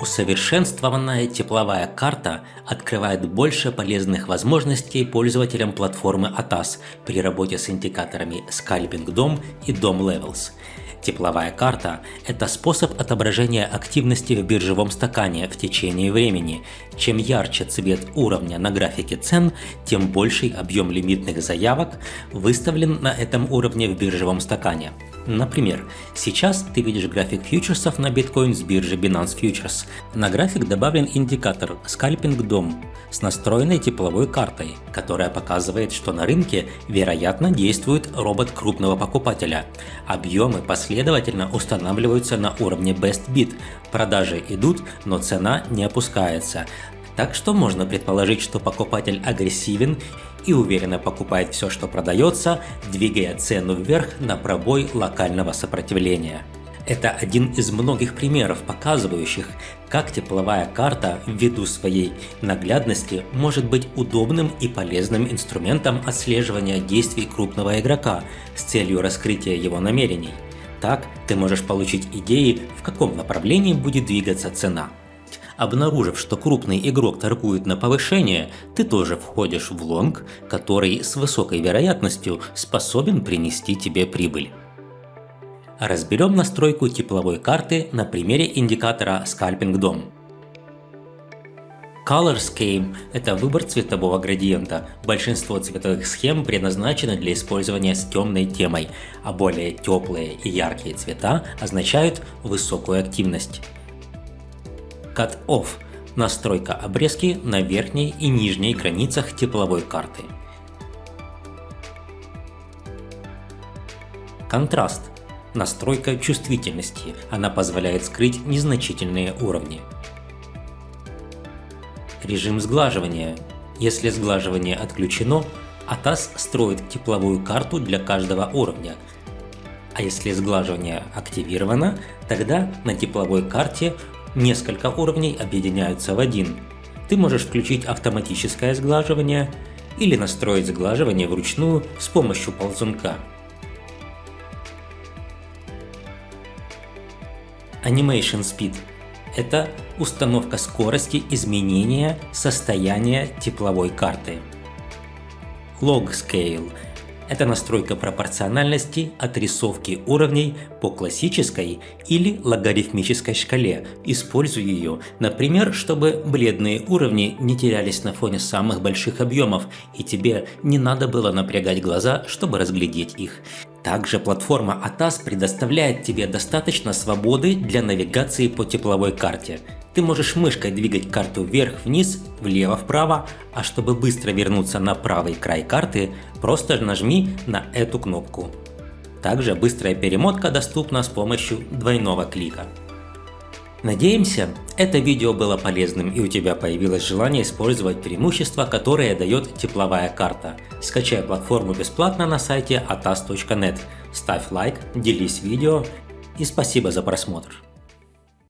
Усовершенствованная тепловая карта открывает больше полезных возможностей пользователям платформы ATAS при работе с индикаторами Scalping DOM и DOM Levels. Тепловая карта – это способ отображения активности в биржевом стакане в течение времени. Чем ярче цвет уровня на графике цен, тем больший объем лимитных заявок выставлен на этом уровне в биржевом стакане. Например, сейчас ты видишь график фьючерсов на биткоин с биржи Binance Futures. На график добавлен индикатор Scalping DOM с настроенной тепловой картой, которая показывает, что на рынке вероятно действует робот крупного покупателя. Объемы последовательно устанавливаются на уровне Best Bid, продажи идут, но цена не опускается. Так что можно предположить, что покупатель агрессивен и уверенно покупает все, что продается, двигая цену вверх на пробой локального сопротивления. Это один из многих примеров, показывающих, как тепловая карта ввиду своей наглядности может быть удобным и полезным инструментом отслеживания действий крупного игрока с целью раскрытия его намерений. Так ты можешь получить идеи, в каком направлении будет двигаться цена. Обнаружив, что крупный игрок торгует на повышение, ты тоже входишь в лонг, который с высокой вероятностью способен принести тебе прибыль. Разберем настройку тепловой карты на примере индикатора Scalping DOM. Color Scheme – это выбор цветового градиента. Большинство цветовых схем предназначены для использования с темной темой, а более теплые и яркие цвета означают высокую активность. Cut-Off – настройка обрезки на верхней и нижней границах тепловой карты. Контраст – настройка чувствительности, она позволяет скрыть незначительные уровни. Режим сглаживания – если сглаживание отключено, ATAS строит тепловую карту для каждого уровня, а если сглаживание активировано, тогда на тепловой карте Несколько уровней объединяются в один. Ты можешь включить автоматическое сглаживание или настроить сглаживание вручную с помощью ползунка. Animation Speed – это установка скорости изменения состояния тепловой карты. Log Scale это настройка пропорциональности отрисовки уровней по классической или логарифмической шкале. Используй ее, например, чтобы бледные уровни не терялись на фоне самых больших объемов и тебе не надо было напрягать глаза, чтобы разглядеть их. Также платформа ATAS предоставляет тебе достаточно свободы для навигации по тепловой карте. Ты можешь мышкой двигать карту вверх-вниз, влево-вправо, а чтобы быстро вернуться на правый край карты, просто нажми на эту кнопку. Также быстрая перемотка доступна с помощью двойного клика. Надеемся, это видео было полезным и у тебя появилось желание использовать преимущества, которые дает тепловая карта. Скачай платформу бесплатно на сайте atas.net, ставь лайк, делись видео и спасибо за просмотр.